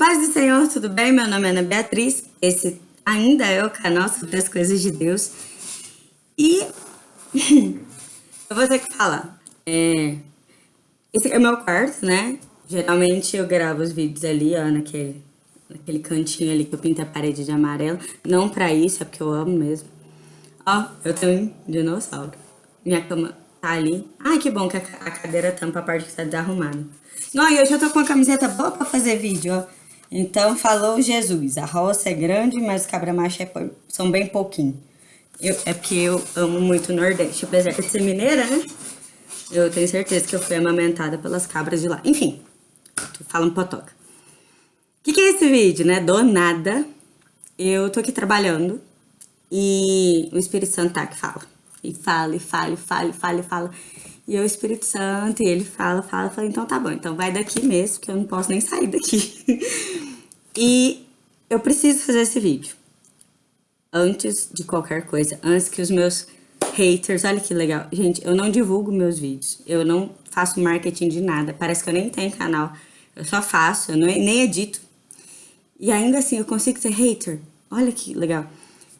Paz do Senhor, tudo bem? Meu nome é Ana Beatriz. Esse ainda é o canal sobre as coisas de Deus. E eu vou ter que falar. É... Esse é o meu quarto, né? Geralmente eu gravo os vídeos ali, ó, naquele, naquele cantinho ali que eu pinto a parede de amarelo. Não pra isso, é porque eu amo mesmo. Ó, eu tenho um dinossauro. Minha cama tá ali. Ai, que bom que a cadeira tampa a parte que tá desarrumada. Não, e hoje eu tô com uma camiseta boa pra fazer vídeo, ó. Então, falou Jesus, a roça é grande, mas cabra macho é, são bem pouquinho. Eu, é porque eu amo muito o Nordeste. Apesar de ser mineira, né? Eu tenho certeza que eu fui amamentada pelas cabras de lá. Enfim, fala um potoca. O que, que é esse vídeo, né? Do nada, eu tô aqui trabalhando e o Espírito Santo tá que fala. E fala, e fala, e fala, e fala, e fala. É o Espírito Santo, e ele fala, fala, fala, então tá bom, então vai daqui mesmo, que eu não posso nem sair daqui. e eu preciso fazer esse vídeo. Antes de qualquer coisa, antes que os meus haters, olha que legal. Gente, eu não divulgo meus vídeos, eu não faço marketing de nada, parece que eu nem tenho canal. Eu só faço, eu não, nem edito. E ainda assim, eu consigo ser hater. Olha que legal.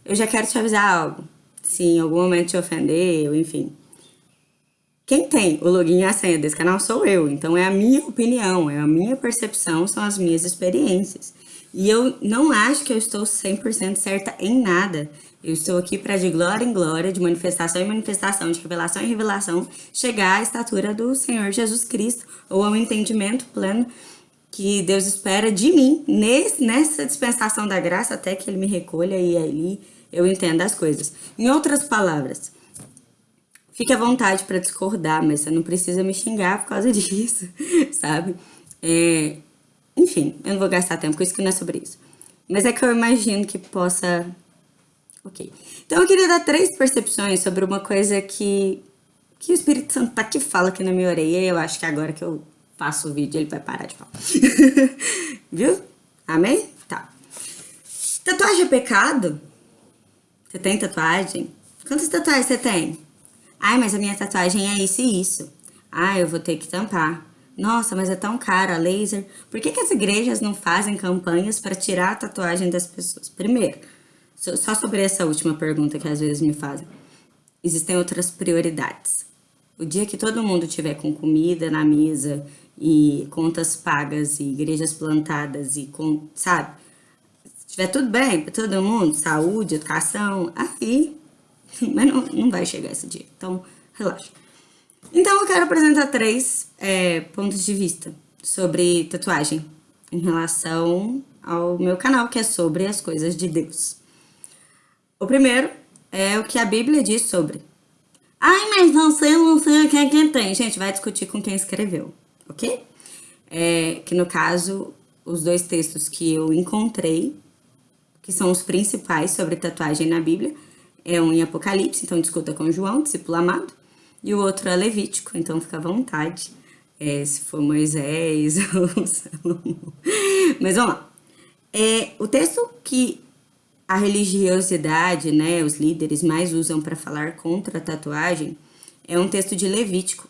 Eu já quero te avisar algo. Se em algum momento te ofender, ou enfim, quem tem o login e a senha desse canal sou eu, então é a minha opinião, é a minha percepção, são as minhas experiências. E eu não acho que eu estou 100% certa em nada. Eu estou aqui para de glória em glória, de manifestação em manifestação, de revelação em revelação, chegar à estatura do Senhor Jesus Cristo, ou ao entendimento pleno que Deus espera de mim, nesse, nessa dispensação da graça, até que Ele me recolha e ali eu entenda as coisas. Em outras palavras, Fique à vontade para discordar, mas você não precisa me xingar por causa disso, sabe? É, enfim, eu não vou gastar tempo com isso, que não é sobre isso. Mas é que eu imagino que possa... Ok. Então eu queria dar três percepções sobre uma coisa que, que o Espírito Santo tá que fala aqui na minha orelha e eu acho que agora que eu faço o vídeo ele vai parar de falar. Viu? Amém? Tá. Tatuagem é pecado? Você tem tatuagem? Quantas tatuagens você tem? Ai, mas a minha tatuagem é isso e isso. Ah, eu vou ter que tampar. Nossa, mas é tão cara, laser. Por que, que as igrejas não fazem campanhas para tirar a tatuagem das pessoas? Primeiro, só sobre essa última pergunta que às vezes me fazem. Existem outras prioridades. O dia que todo mundo tiver com comida na mesa e contas pagas e igrejas plantadas e com, sabe? Se tiver tudo bem para todo mundo, saúde, educação, aí mas não, não vai chegar esse dia, então relaxa. Então eu quero apresentar três é, pontos de vista sobre tatuagem em relação ao meu canal, que é sobre as coisas de Deus. O primeiro é o que a Bíblia diz sobre. Ai, mas você não sei quem é quem tem. Gente, vai discutir com quem escreveu, ok? É, que no caso, os dois textos que eu encontrei, que são os principais sobre tatuagem na Bíblia, é um em Apocalipse, então discuta com João, discípulo amado, e o outro é Levítico, então fica à vontade, é, se for Moisés ou Salomão. Mas vamos lá. É, o texto que a religiosidade, né, os líderes mais usam para falar contra a tatuagem, é um texto de Levítico,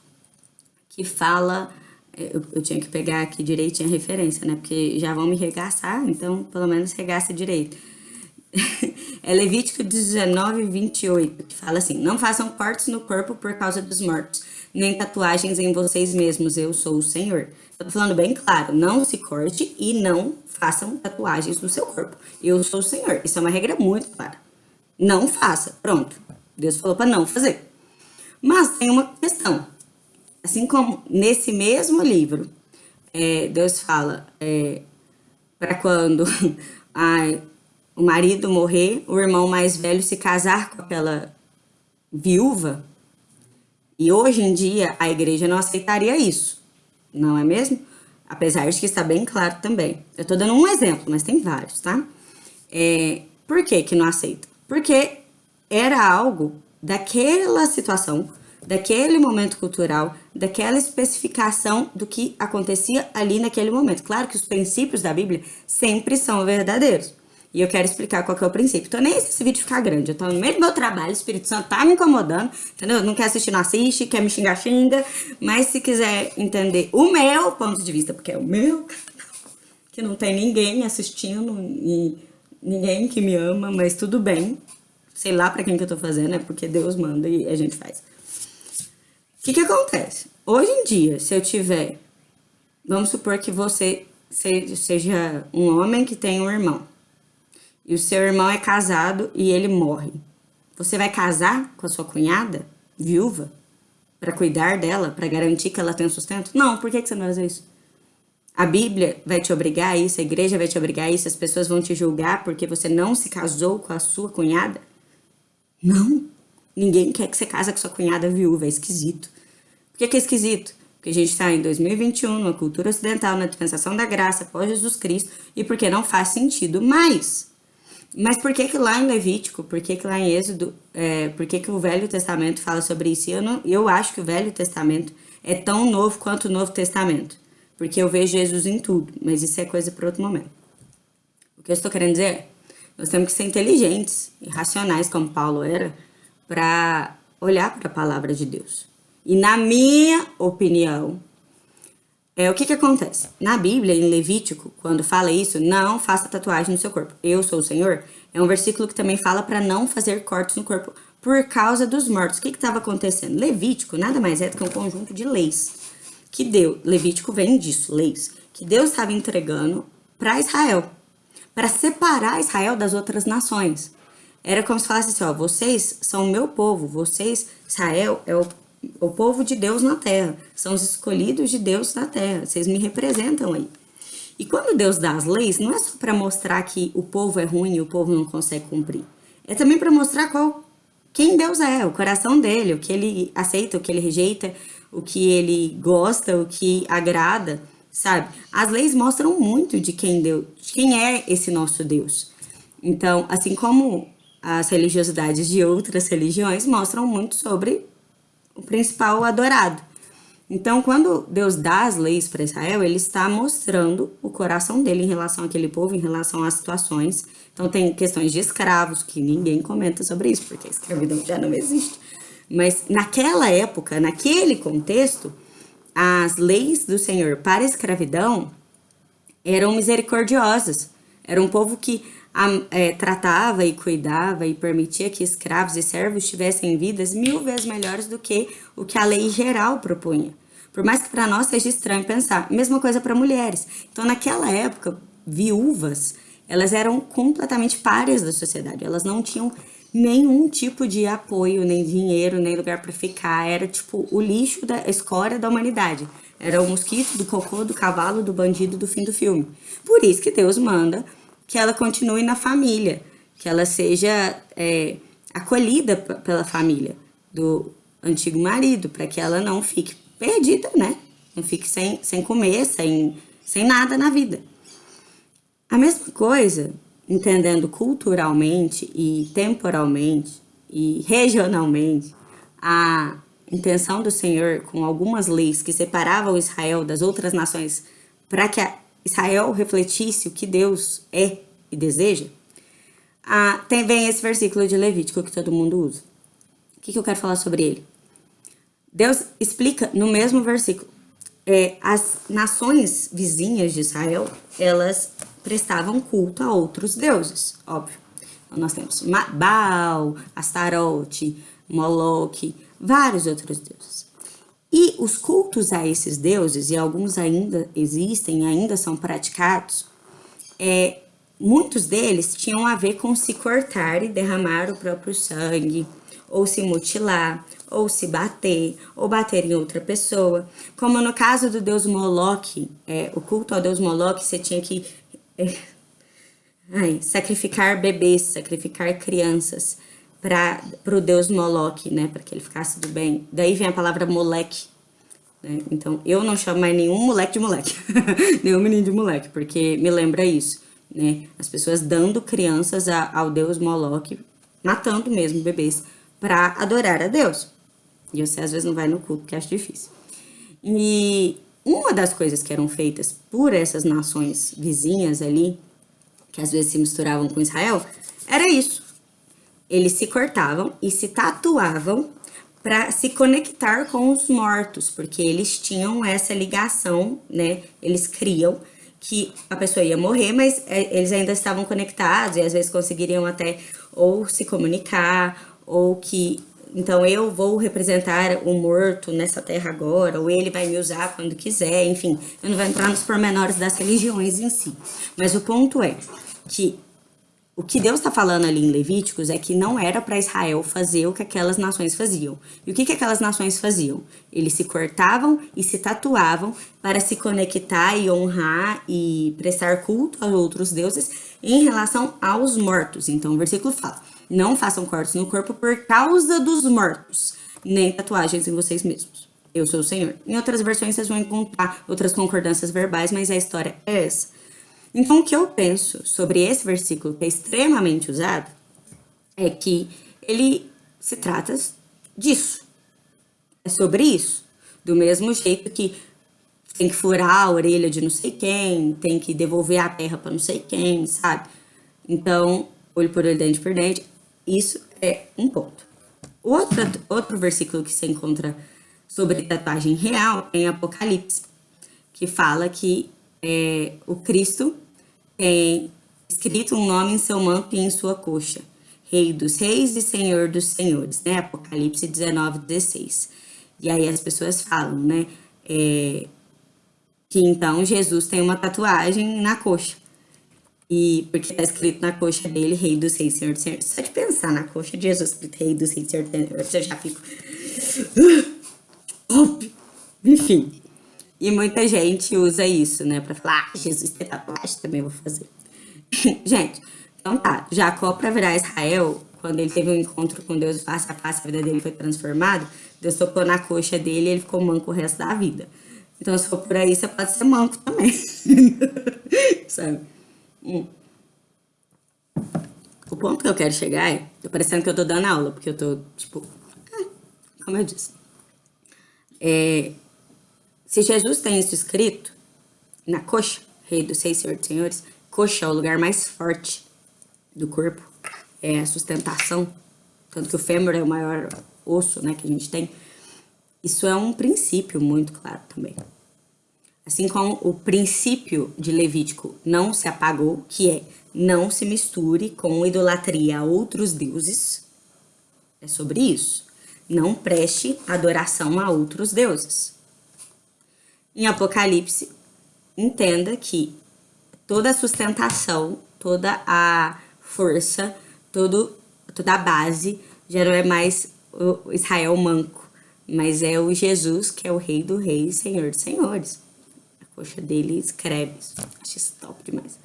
que fala, é, eu, eu, tinha que pegar aqui direitinho a referência, né, porque já vão me regaçar, então pelo menos regaça direito é Levítico 19, 28, que fala assim, não façam cortes no corpo por causa dos mortos, nem tatuagens em vocês mesmos, eu sou o Senhor. Estou falando bem claro, não se corte e não façam tatuagens no seu corpo. Eu sou o Senhor. Isso é uma regra muito clara. Não faça. Pronto. Deus falou para não fazer. Mas tem uma questão. Assim como nesse mesmo livro, é, Deus fala é, para quando ai, o marido morrer, o irmão mais velho se casar com aquela viúva. E hoje em dia a igreja não aceitaria isso, não é mesmo? Apesar de que está bem claro também. Eu estou dando um exemplo, mas tem vários, tá? É, por que que não aceita? Porque era algo daquela situação, daquele momento cultural, daquela especificação do que acontecia ali naquele momento. Claro que os princípios da Bíblia sempre são verdadeiros. E eu quero explicar qual que é o princípio. Então, nem esse vídeo ficar grande. Eu tô no meio do meu trabalho, o Espírito Santo tá me incomodando, entendeu? Não quer assistir, não assiste, quer me xingar, xinga. Mas se quiser entender o meu ponto de vista, porque é o meu que não tem ninguém assistindo e ninguém que me ama, mas tudo bem. Sei lá para quem que eu tô fazendo, é porque Deus manda e a gente faz. O que que acontece? Hoje em dia, se eu tiver, vamos supor que você seja um homem que tem um irmão, e o seu irmão é casado e ele morre. Você vai casar com a sua cunhada, viúva, para cuidar dela, para garantir que ela tenha sustento? Não, por que, você não vai fazer isso? A Bíblia vai te obrigar a isso, a igreja vai te obrigar a isso, as pessoas vão te julgar porque você não se casou com a sua cunhada? Não. Ninguém quer que você case com sua cunhada viúva, é esquisito. Por que, que é esquisito? Porque a gente está em 2021, numa cultura ocidental, na dispensação da graça, pós Jesus Cristo, e porque não faz sentido mais. Mas por que que lá em Levítico, por que que lá em Êxodo, é, por que que o Velho Testamento fala sobre isso? Eu, não, eu acho que o Velho Testamento é tão novo quanto o Novo Testamento. Porque eu vejo Jesus em tudo, mas isso é coisa para outro momento. O que eu estou querendo dizer é, nós temos que ser inteligentes e racionais, como Paulo era, para olhar para a palavra de Deus. E na minha opinião, é, o que que acontece? Na Bíblia, em Levítico, quando fala isso, não faça tatuagem no seu corpo. Eu sou o Senhor. É um versículo que também fala para não fazer cortes no corpo por causa dos mortos. O que estava acontecendo? Levítico nada mais é do que um conjunto de leis que Deus, Levítico vem disso, leis, que Deus estava entregando para Israel, para separar Israel das outras nações. Era como se falasse assim, ó, vocês são o meu povo, vocês, Israel, é o o povo de Deus na terra, são os escolhidos de Deus na terra, vocês me representam aí. E quando Deus dá as leis, não é só para mostrar que o povo é ruim e o povo não consegue cumprir. É também para mostrar qual quem Deus é, o coração dele, o que ele aceita, o que ele rejeita, o que ele gosta, o que agrada, sabe? As leis mostram muito de quem Deus, de quem é esse nosso Deus. Então, assim como as religiosidades de outras religiões mostram muito sobre o principal adorado. Então, quando Deus dá as leis para Israel, ele está mostrando o coração dele em relação àquele povo, em relação às situações. Então, tem questões de escravos, que ninguém comenta sobre isso, porque a escravidão já não existe. Mas naquela época, naquele contexto, as leis do Senhor para a escravidão eram misericordiosas. Era um povo que é, tratava e cuidava e permitia que escravos e servos tivessem vidas mil vezes melhores do que o que a lei geral propunha. Por mais que para nós seja estranho pensar, mesma coisa para mulheres. Então, naquela época, viúvas, elas eram completamente páreas da sociedade. Elas não tinham nenhum tipo de apoio, nem dinheiro, nem lugar para ficar. Era tipo o lixo da escória da humanidade. Era o mosquito, do cocô, do cavalo, do bandido do fim do filme. Por isso que Deus manda que ela continue na família, que ela seja é, acolhida pela família do antigo marido, para que ela não fique perdida, né? Não fique sem, sem comer, sem, sem nada na vida. A mesma coisa, entendendo culturalmente e temporalmente e regionalmente, a intenção do Senhor com algumas leis que separavam Israel das outras nações para que a Israel refletisse o que Deus é e deseja, ah, tem, vem esse versículo de Levítico que todo mundo usa. O que, que eu quero falar sobre ele? Deus explica no mesmo versículo. É, as nações vizinhas de Israel, elas prestavam culto a outros deuses, óbvio. Então, nós temos Baal, Astarote, Moloque, vários outros deuses. E os cultos a esses deuses, e alguns ainda existem, ainda são praticados, é, muitos deles tinham a ver com se cortar e derramar o próprio sangue, ou se mutilar, ou se bater, ou bater em outra pessoa. Como no caso do deus Moloque, é, o culto ao deus Moloque, você tinha que é, ai, sacrificar bebês, sacrificar crianças para o deus Moloque, né, para que ele ficasse do bem. Daí vem a palavra moleque. Né? Então, eu não chamo mais nenhum moleque de moleque, nenhum menino de moleque, porque me lembra isso, né? As pessoas dando crianças a, ao deus Moloque, matando mesmo bebês, para adorar a Deus. E você às vezes não vai no culto, porque acha difícil. E uma das coisas que eram feitas por essas nações vizinhas ali, que às vezes se misturavam com Israel, era isso eles se cortavam e se tatuavam para se conectar com os mortos, porque eles tinham essa ligação, né? Eles criam que a pessoa ia morrer, mas é, eles ainda estavam conectados e às vezes conseguiriam até ou se comunicar ou que então eu vou representar o morto nessa terra agora, ou ele vai me usar quando quiser, enfim, eu não vou entrar nos pormenores das religiões em si. Mas o ponto é que o que Deus está falando ali em Levíticos é que não era para Israel fazer o que aquelas nações faziam. E o que, que aquelas nações faziam? Eles se cortavam e se tatuavam para se conectar e honrar e prestar culto a outros deuses em relação aos mortos. Então o versículo fala: não façam cortes no corpo por causa dos mortos, nem tatuagens em vocês mesmos. Eu sou o Senhor. Em outras versões vocês vão encontrar outras concordâncias verbais, mas a história é essa. Então, o que eu penso sobre esse versículo, que é extremamente usado, é que ele se trata disso. É sobre isso. Do mesmo jeito que tem que furar a orelha de não sei quem, tem que devolver a terra para não sei quem, sabe? Então, olho por olho, dente por dente, isso é um ponto. Outro, outro versículo que se encontra sobre tatuagem real é em Apocalipse, que fala que é, o Cristo tem escrito um nome em seu manto e em sua coxa. Rei dos reis e Senhor dos senhores, né? Apocalipse 19, 16. E aí as pessoas falam, né? É, que então Jesus tem uma tatuagem na coxa. E porque está escrito na coxa dele, Rei dos Reis, Senhor dos Senhores. Só de pensar na coxa de Jesus, Rei dos Reis, Senhor dos Senhores, eu já fico. Enfim. E muita gente usa isso, né? Pra falar, ah, Jesus tem tatuagem, também vou fazer. gente, então tá. Jacó, pra virar Israel, quando ele teve um encontro com Deus face a face, a vida dele foi transformada, Deus tocou na coxa dele e ele ficou manco o resto da vida. Então, se for por aí, você pode ser manco também. Sabe? Hum. O ponto que eu quero chegar é, tô parecendo que eu tô dando aula, porque eu tô, tipo, ah, como eu disse. É, se Jesus tem isso escrito na coxa, Rei dos Seis Senhor dos Senhores, coxa é o lugar mais forte do corpo, é a sustentação, tanto que o fêmur é o maior osso né, que a gente tem. Isso é um princípio muito claro também. Assim como o princípio de Levítico não se apagou, que é não se misture com idolatria a outros deuses, é sobre isso. Não preste adoração a outros deuses. Em Apocalipse, entenda que toda a sustentação, toda a força, todo, toda a base já não é mais o Israel manco, mas é o Jesus que é o rei do rei e senhor dos senhores. A coxa dele escreve isso. Acho isso top demais.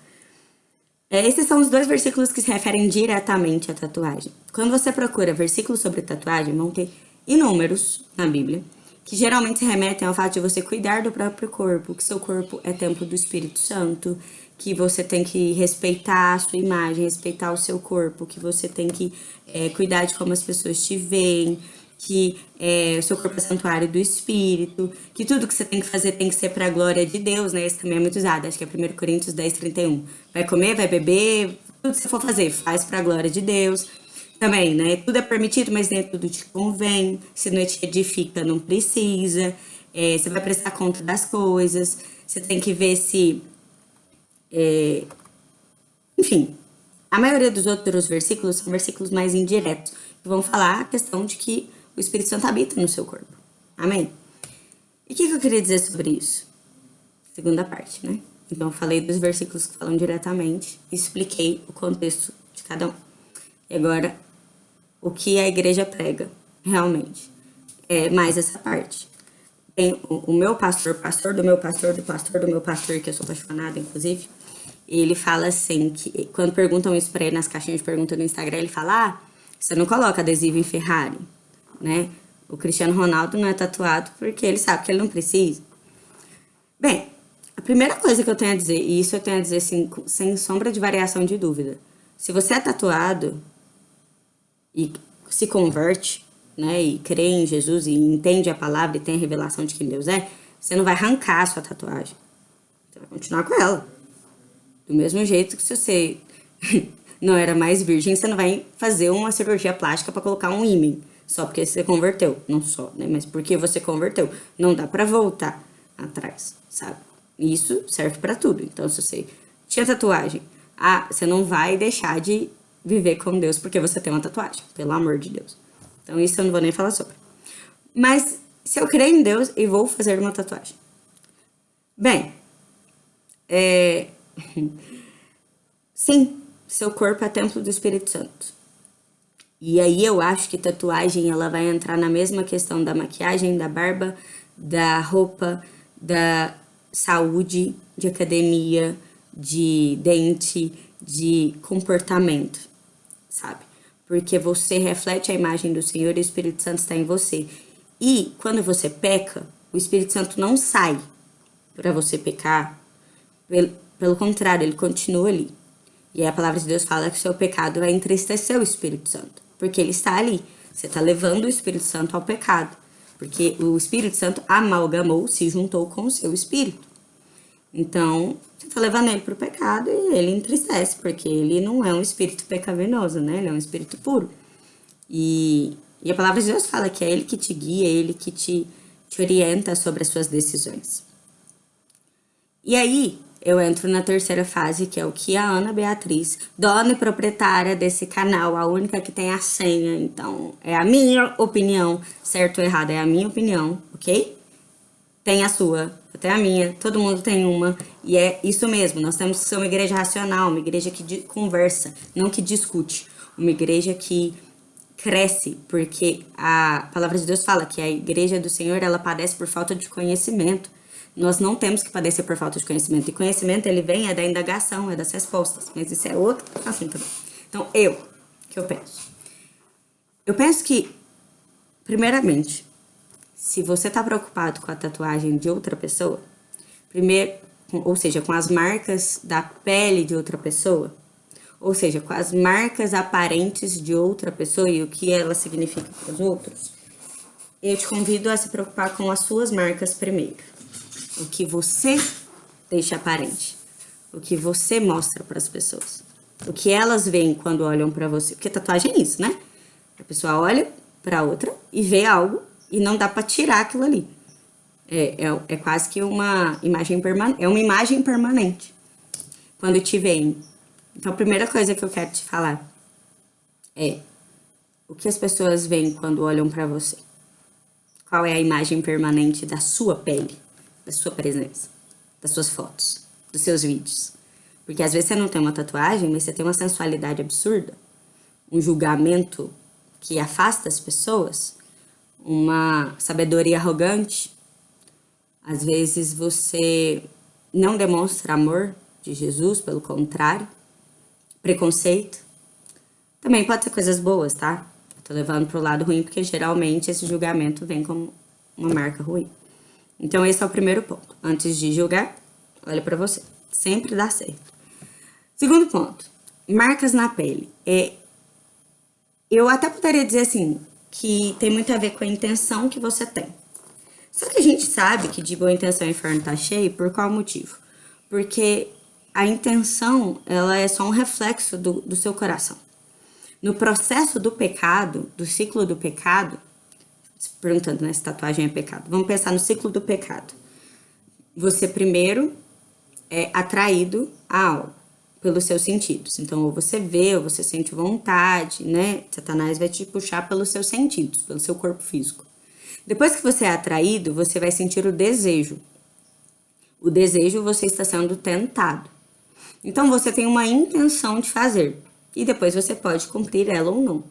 É, esses são os dois versículos que se referem diretamente à tatuagem. Quando você procura versículos sobre tatuagem, vão ter inúmeros na Bíblia que geralmente remetem ao fato de você cuidar do próprio corpo, que seu corpo é templo do Espírito Santo, que você tem que respeitar a sua imagem, respeitar o seu corpo, que você tem que é, cuidar de como as pessoas te veem, que é, o seu corpo é santuário do Espírito, que tudo que você tem que fazer tem que ser para a glória de Deus, né? Esse também é muito usado, acho que é 1 Coríntios 10, 31. Vai comer, vai beber, tudo que você for fazer, faz para a glória de Deus também, né? Tudo é permitido, mas nem tudo te convém. Se não te edifica, não precisa. É, você vai prestar conta das coisas. Você tem que ver se. É, enfim, a maioria dos outros versículos são versículos mais indiretos, que vão falar a questão de que o Espírito Santo habita no seu corpo. Amém? E o que, que eu queria dizer sobre isso? Segunda parte, né? Então, falei dos versículos que falam diretamente, expliquei o contexto de cada um. E agora, o que a igreja prega, realmente. É mais essa parte. Tem o, o meu pastor, pastor do meu pastor, do pastor do meu pastor, que eu sou apaixonada, inclusive, ele fala assim, que quando perguntam isso pra ele nas caixinhas de pergunta no Instagram, ele fala, ah, você não coloca adesivo em Ferrari, né? O Cristiano Ronaldo não é tatuado porque ele sabe que ele não precisa. Bem, a primeira coisa que eu tenho a dizer, e isso eu tenho a dizer assim, sem sombra de variação de dúvida, se você é tatuado, e se converte, né, e crê em Jesus e entende a palavra e tem a revelação de quem Deus é, você não vai arrancar a sua tatuagem. Você vai continuar com ela. Do mesmo jeito que se você não era mais virgem, você não vai fazer uma cirurgia plástica para colocar um ímã, só porque você converteu. Não só, né, mas porque você converteu. Não dá para voltar atrás, sabe? Isso serve para tudo. Então, se você tinha tatuagem, ah, você não vai deixar de viver com Deus porque você tem uma tatuagem, pelo amor de Deus. Então, isso eu não vou nem falar sobre. Mas, se eu creio em Deus e vou fazer uma tatuagem. Bem, é... sim, seu corpo é templo do Espírito Santo. E aí eu acho que tatuagem ela vai entrar na mesma questão da maquiagem, da barba, da roupa, da saúde, de academia, de dente, de comportamento, sabe? Porque você reflete a imagem do Senhor e o Espírito Santo está em você. E quando você peca, o Espírito Santo não sai para você pecar. Pelo, pelo contrário, ele continua ali. E aí a palavra de Deus fala que o seu pecado vai entristecer o Espírito Santo porque ele está ali. Você está levando o Espírito Santo ao pecado, porque o Espírito Santo amalgamou, se juntou com o seu espírito. Então, você está levando ele para o pecado e ele entristece, porque ele não é um espírito pecaminoso, né? Ele é um espírito puro. E, e a palavra de Deus fala que é ele que te guia, é ele que te, te orienta sobre as suas decisões. E aí, eu entro na terceira fase, que é o que a Ana Beatriz, dona e proprietária desse canal, a única que tem a senha. Então, é a minha opinião, certo ou errado, é a minha opinião, ok? Tem a sua, eu tenho a minha, todo mundo tem uma. E é isso mesmo, nós temos que ser uma igreja racional, uma igreja que conversa, não que discute. Uma igreja que cresce, porque a palavra de Deus fala que a igreja do Senhor, ela padece por falta de conhecimento. Nós não temos que padecer por falta de conhecimento. E conhecimento, ele vem é da indagação, é das respostas. Mas isso é outro assunto. Então, eu, que eu penso? Eu penso que, primeiramente, se você está preocupado com a tatuagem de outra pessoa, primeiro, ou seja, com as marcas da pele de outra pessoa, ou seja, com as marcas aparentes de outra pessoa e o que ela significa para os outros, eu te convido a se preocupar com as suas marcas primeiro o que você deixa aparente, o que você mostra para as pessoas, o que elas veem quando olham para você. Porque tatuagem é isso, né? A pessoa olha para outra e vê algo e não dá para tirar aquilo ali. É, é, é, quase que uma imagem permanente, é uma imagem permanente quando te veem. Então, a primeira coisa que eu quero te falar é o que as pessoas veem quando olham para você. Qual é a imagem permanente da sua pele? da sua presença, das suas fotos, dos seus vídeos. Porque às vezes você não tem uma tatuagem, mas você tem uma sensualidade absurda, um julgamento que afasta as pessoas, uma sabedoria arrogante. Às vezes você não demonstra amor de Jesus, pelo contrário, preconceito. Também pode ser coisas boas, tá? tô levando pro lado ruim porque geralmente esse julgamento vem como uma marca ruim. Então, esse é o primeiro ponto. Antes de julgar, olha para você. Sempre dá certo. Segundo ponto, marcas na pele. É, eu até poderia dizer assim, que tem muito a ver com a intenção que você tem. Só que a gente sabe que de boa intenção o inferno tá cheio, por qual motivo? Porque a intenção, ela é só um reflexo do, do seu coração. No processo do pecado, do ciclo do pecado, perguntando né, se tatuagem é pecado. Vamos pensar no ciclo do pecado. Você primeiro é atraído a algo pelos seus sentidos. Então, ou você vê, ou você sente vontade, né? Satanás vai te puxar pelos seus sentidos, pelo seu corpo físico. Depois que você é atraído, você vai sentir o desejo. O desejo, você está sendo tentado. Então, você tem uma intenção de fazer. E depois você pode cumprir ela ou não.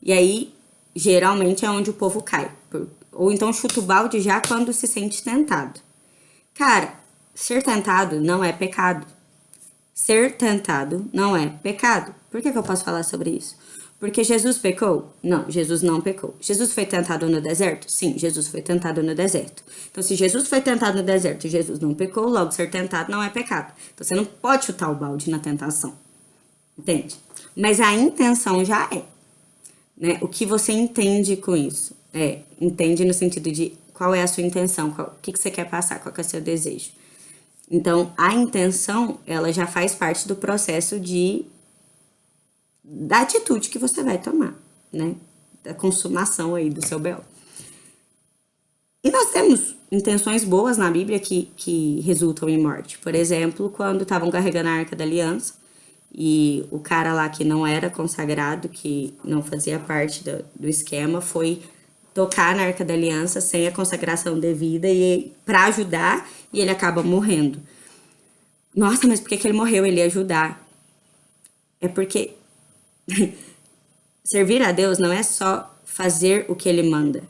E aí, geralmente é onde o povo cai. Ou então chuta o balde já quando se sente tentado. Cara, ser tentado não é pecado. Ser tentado não é pecado. Por que, que eu posso falar sobre isso? Porque Jesus pecou? Não, Jesus não pecou. Jesus foi tentado no deserto? Sim, Jesus foi tentado no deserto. Então, se Jesus foi tentado no deserto e Jesus não pecou, logo ser tentado não é pecado. Então, você não pode chutar o balde na tentação. Entende? Mas a intenção já é. Né? O que você entende com isso? É, entende no sentido de qual é a sua intenção, qual, o que, que você quer passar, qual é o seu desejo. Então, a intenção, ela já faz parte do processo de da atitude que você vai tomar, né? Da consumação aí do seu bel. E nós temos intenções boas na Bíblia que, que resultam em morte. Por exemplo, quando estavam carregando a Arca da Aliança e o cara lá que não era consagrado, que não fazia parte do, do esquema, foi tocar na Arca da Aliança sem a consagração devida e para ajudar e ele acaba morrendo. Nossa, mas por que, que ele morreu? Ele ia ajudar. É porque servir a Deus não é só fazer o que ele manda,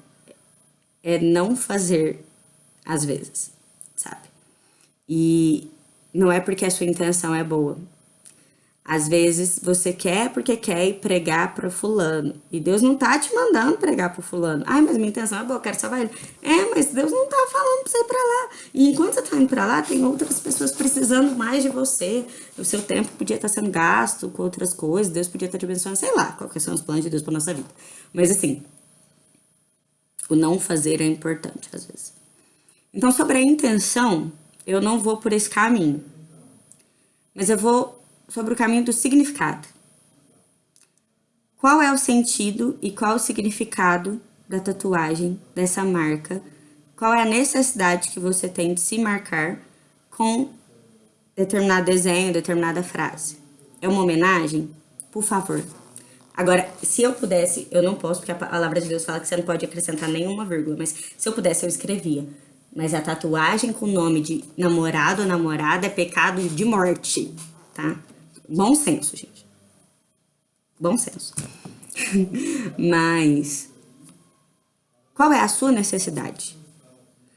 é não fazer às vezes, sabe? E não é porque a sua intenção é boa. Às vezes você quer porque quer ir pregar para fulano. E Deus não tá te mandando pregar para fulano. Ai, mas minha intenção é boa, eu quero salvar ele. É, mas Deus não tá falando para você ir para lá. E enquanto você tá indo para lá, tem outras pessoas precisando mais de você. O seu tempo podia estar tá sendo gasto com outras coisas. Deus podia estar tá te abençoando, sei lá, quais são os planos de Deus para nossa vida. Mas assim, o não fazer é importante às vezes. Então, sobre a intenção, eu não vou por esse caminho. Mas eu vou sobre o caminho do significado. Qual é o sentido e qual o significado da tatuagem, dessa marca? Qual é a necessidade que você tem de se marcar com determinado desenho, determinada frase? É uma homenagem? Por favor. Agora, se eu pudesse, eu não posso, porque a palavra de Deus fala que você não pode acrescentar nenhuma vírgula, mas se eu pudesse, eu escrevia. Mas a tatuagem com o nome de namorado ou namorada é pecado de morte, tá? Bom senso, gente. Bom senso. Mas qual é a sua necessidade?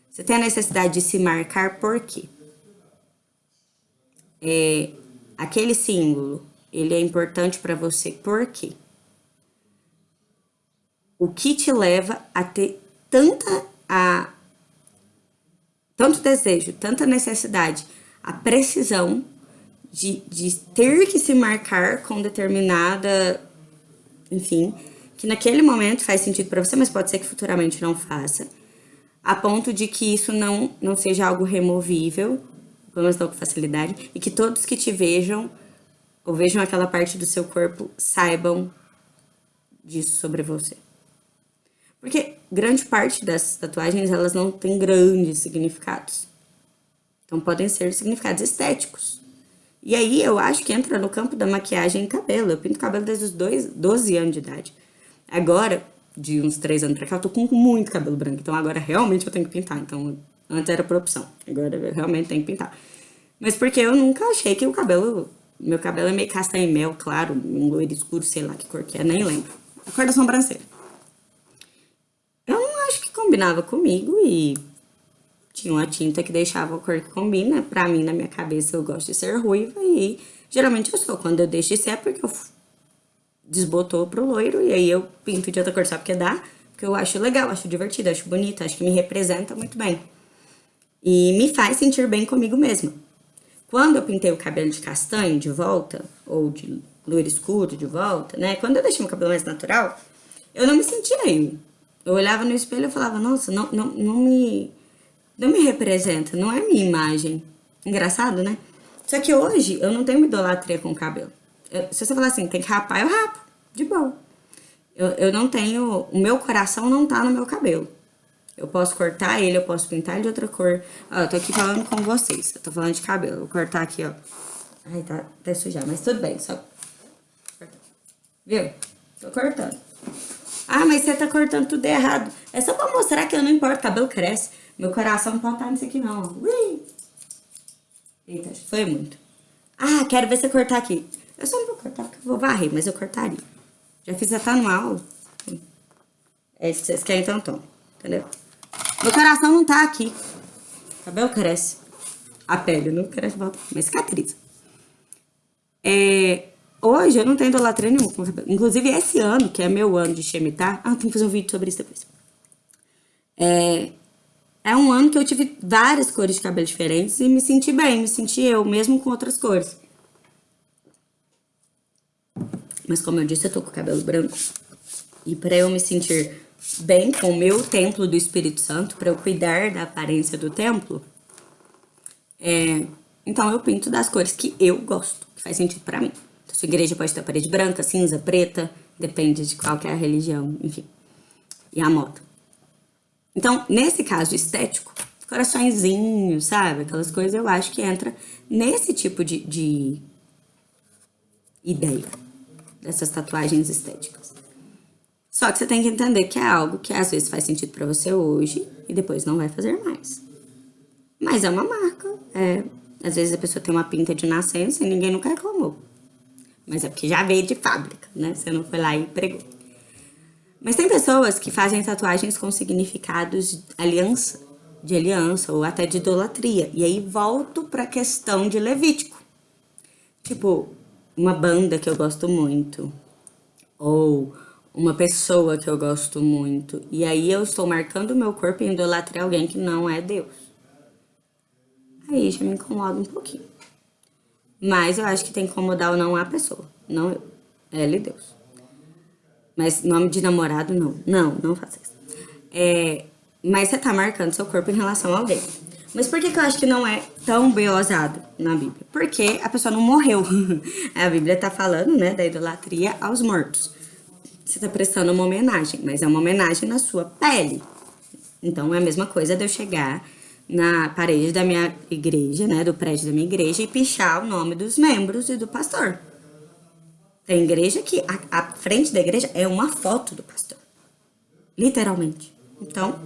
Você tem a necessidade de se marcar por quê? É, aquele símbolo, ele é importante para você por quê? O que te leva a ter tanta a tanto desejo, tanta necessidade, a precisão de, de ter que se marcar com determinada, enfim, que naquele momento faz sentido para você, mas pode ser que futuramente não faça, a ponto de que isso não, não seja algo removível, pelo menos não com facilidade, e que todos que te vejam, ou vejam aquela parte do seu corpo, saibam disso sobre você. Porque grande parte das tatuagens, elas não têm grandes significados. Então, podem ser significados estéticos. E aí, eu acho que entra no campo da maquiagem e cabelo. Eu pinto cabelo desde os dois, 12 anos de idade. Agora, de uns 3 anos pra cá, eu tô com muito cabelo branco. Então, agora realmente eu tenho que pintar. Então, antes era por opção. Agora eu realmente tenho que pintar. Mas porque eu nunca achei que o cabelo... Meu cabelo é meio castanho mel, claro, um loiro escuro, sei lá que cor que é, nem lembro. A cor da sobrancelha combinava comigo e tinha uma tinta que deixava a cor que combina. Pra mim, na minha cabeça, eu gosto de ser ruiva e geralmente eu sou. Quando eu deixo de ser é porque eu desbotou pro loiro e aí eu pinto de outra cor só porque dá. Porque eu acho legal, acho divertido, acho bonito, acho que me representa muito bem. E me faz sentir bem comigo mesma. Quando eu pintei o cabelo de castanho de volta, ou de loiro escuro de volta, né? Quando eu deixei meu cabelo mais natural, eu não me sentia bem. Eu olhava no espelho e falava, nossa, não, não, não me não me representa, não é minha imagem. Engraçado, né? Só que hoje eu não tenho idolatria com o cabelo. Eu, se você falar assim, tem que rapar, eu rapo, de boa. Eu, eu não tenho, o meu coração não tá no meu cabelo. Eu posso cortar ele, eu posso pintar ele de outra cor. Ó, eu tô aqui falando com vocês, eu tô falando de cabelo. Vou cortar aqui, ó. Ai, tá até sujar, mas tudo bem, só... Viu? Tô cortando. Ah, mas você tá cortando tudo errado. É só pra mostrar que eu não importo, cabelo cresce. Meu coração não pode estar nisso aqui, não. Ui. Eita, foi muito. Ah, quero ver você cortar aqui. Eu só não vou cortar porque eu vou varrer, mas eu cortaria. Já fiz até anual. É isso que vocês querem, então tom, Entendeu? Meu coração não tá aqui. O cabelo cresce. A pele não cresce, volta, mas cicatriza. É, Hoje eu não tenho idolatria nenhuma com cabelo. Inclusive, esse ano, que é meu ano de Shemitah... Ah, tem que fazer um vídeo sobre isso depois. É, é um ano que eu tive várias cores de cabelo diferentes e me senti bem, me senti eu, mesmo com outras cores. Mas como eu disse, eu tô com cabelo branco. E para eu me sentir bem com o meu templo do Espírito Santo, para eu cuidar da aparência do templo, é, então eu pinto das cores que eu gosto, que faz sentido para mim. Sua igreja pode ter parede branca, cinza, preta, depende de qual é a religião, enfim, e a moda. Então, nesse caso estético, coraçõezinhos, sabe? Aquelas coisas eu acho que entra nesse tipo de, de ideia dessas tatuagens estéticas. Só que você tem que entender que é algo que às vezes faz sentido para você hoje e depois não vai fazer mais. Mas é uma marca. É, às vezes a pessoa tem uma pinta de nascença e ninguém nunca reclamou. Mas é porque já veio de fábrica, né? Você não foi lá e pregou. Mas tem pessoas que fazem tatuagens com significados de aliança, de aliança ou até de idolatria. E aí volto para a questão de Levítico. Tipo, uma banda que eu gosto muito, ou uma pessoa que eu gosto muito, e aí eu estou marcando o meu corpo em idolatria alguém que não é Deus. Aí já me incomoda um pouquinho. Mas eu acho que tem que incomodar ou não a pessoa, não eu. Ela e Deus. Mas nome de namorado, não. Não, não faça isso. É, mas você tá marcando seu corpo em relação a alguém. Mas por que, que eu acho que não é tão bem na Bíblia? Porque a pessoa não morreu. a Bíblia tá falando, né, da idolatria aos mortos. Você tá prestando uma homenagem, mas é uma homenagem na sua pele. Então é a mesma coisa de eu chegar na parede da minha igreja, né, do prédio da minha igreja e pichar o nome dos membros e do pastor. Tem igreja que a, a frente da igreja é uma foto do pastor. Literalmente. Então,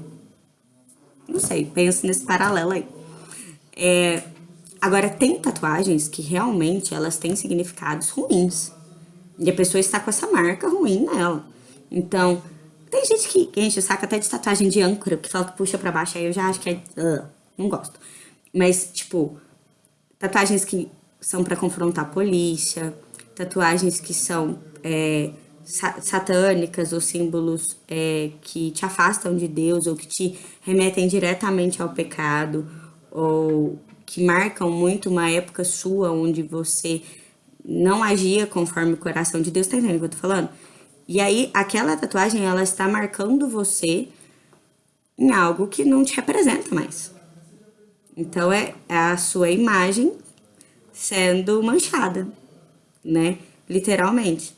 não sei, penso nesse paralelo aí. É, agora, tem tatuagens que realmente elas têm significados ruins. E a pessoa está com essa marca ruim nela. Então, tem gente que enche o saco até de tatuagem de âncora, que fala que puxa pra baixo, aí eu já acho que é. Uh, não gosto. Mas, tipo, tatuagens que são para confrontar a polícia, tatuagens que são é, satânicas ou símbolos é, que te afastam de Deus ou que te remetem diretamente ao pecado ou que marcam muito uma época sua onde você não agia conforme o coração de Deus, tá entendendo o que eu tô falando? E aí, aquela tatuagem, ela está marcando você em algo que não te representa mais. Então, é a sua imagem sendo manchada, né? Literalmente.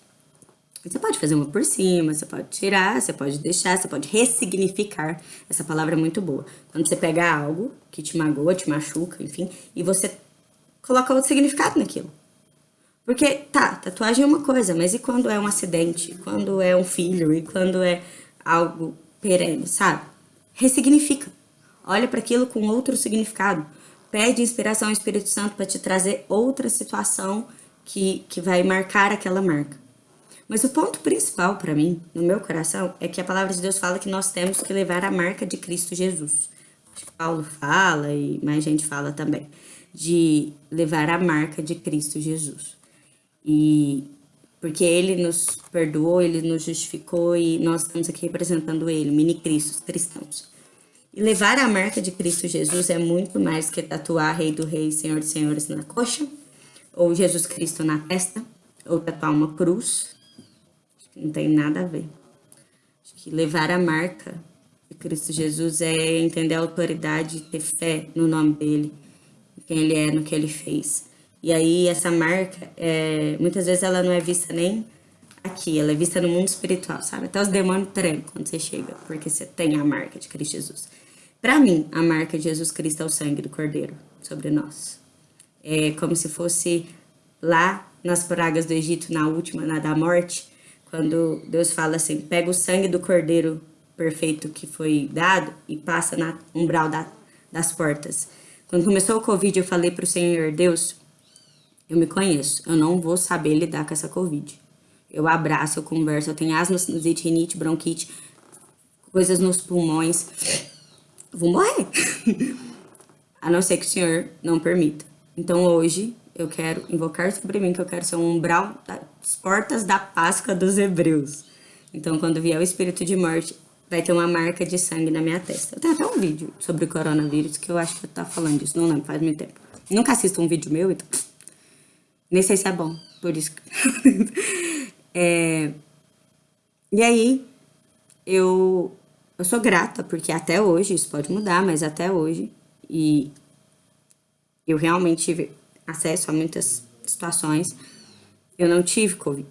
Você pode fazer uma por cima, você pode tirar, você pode deixar, você pode ressignificar. Essa palavra é muito boa. Quando você pega algo que te magoa, te machuca, enfim, e você coloca outro significado naquilo. Porque, tá, tatuagem é uma coisa, mas e quando é um acidente? Quando é um filho? E quando é algo perene, sabe? Ressignifica. Olha para aquilo com outro significado. Pede inspiração ao Espírito Santo para te trazer outra situação que, que vai marcar aquela marca. Mas o ponto principal para mim, no meu coração, é que a palavra de Deus fala que nós temos que levar a marca de Cristo Jesus. Paulo fala e mais gente fala também, de levar a marca de Cristo Jesus. E porque ele nos perdoou, ele nos justificou e nós estamos aqui representando ele, mini Cristos, cristãos. E levar a marca de Cristo Jesus é muito mais que tatuar Rei do Rei, Senhor dos Senhores na coxa, ou Jesus Cristo na testa, ou tatuar uma cruz, não tem nada a ver. Acho que levar a marca de Cristo Jesus é entender a autoridade, ter fé no nome dele, quem ele é, no que ele fez. E aí essa marca, é, muitas vezes ela não é vista nem aqui, ela é vista no mundo espiritual, sabe? Até os demônios tremem quando você chega, porque você tem a marca de Cristo Jesus. Para mim, a marca de Jesus Cristo é o sangue do Cordeiro sobre nós. É como se fosse lá nas pragas do Egito, na última, na da morte, quando Deus fala assim, pega o sangue do cordeiro perfeito que foi dado e passa na umbral da, das portas. Quando começou o Covid, eu falei para o Senhor, Deus, eu me conheço, eu não vou saber lidar com essa Covid. Eu abraço, eu converso, eu tenho asma, sinusite, rinite, bronquite, coisas nos pulmões. vou morrer. A não ser que o Senhor não permita. Então hoje eu quero invocar sobre mim que eu quero ser um umbral das portas da Páscoa dos Hebreus. Então, quando vier o espírito de morte, vai ter uma marca de sangue na minha testa. Eu tenho até um vídeo sobre coronavírus que eu acho que eu tá falando disso, não lembro, faz muito tempo. Nunca assisto um vídeo meu, então nem sei se é bom, por isso. é... E aí, eu, eu sou grata, porque até hoje, isso pode mudar, mas até hoje, e eu realmente tive acesso a muitas situações, eu não tive Covid.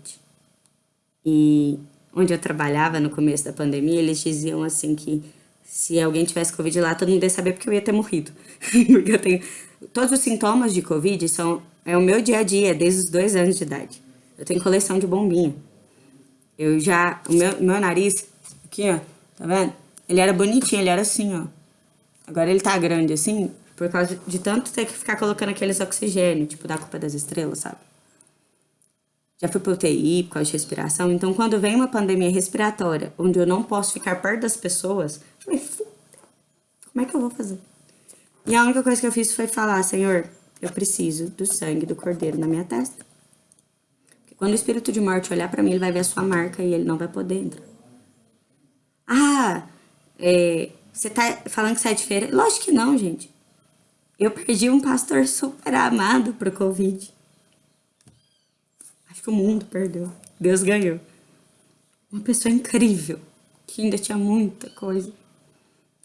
E onde eu trabalhava no começo da pandemia, eles diziam assim que se alguém tivesse Covid lá, todo mundo ia saber porque eu ia ter morrido. porque eu tenho. Todos os sintomas de Covid são. É o meu dia a dia, desde os dois anos de idade. Eu tenho coleção de bombinha. Eu já. O meu, meu nariz, aqui, ó, tá vendo? Ele era bonitinho, ele era assim, ó. Agora ele tá grande assim, por causa de tanto ter que ficar colocando aqueles oxigênio, tipo da culpa das estrelas, sabe? Já fui pro UTI por causa de respiração. Então, quando vem uma pandemia respiratória, onde eu não posso ficar perto das pessoas, eu falei, como é que eu vou fazer? E a única coisa que eu fiz foi falar, Senhor, eu preciso do sangue do cordeiro na minha testa. Porque quando o espírito de morte olhar para mim, ele vai ver a sua marca e ele não vai poder entrar. Ah, é, você tá falando que sai de feira? Lógico que não, gente. Eu perdi um pastor super amado pro Covid. Acho que o mundo perdeu. Deus ganhou. Uma pessoa incrível, que ainda tinha muita coisa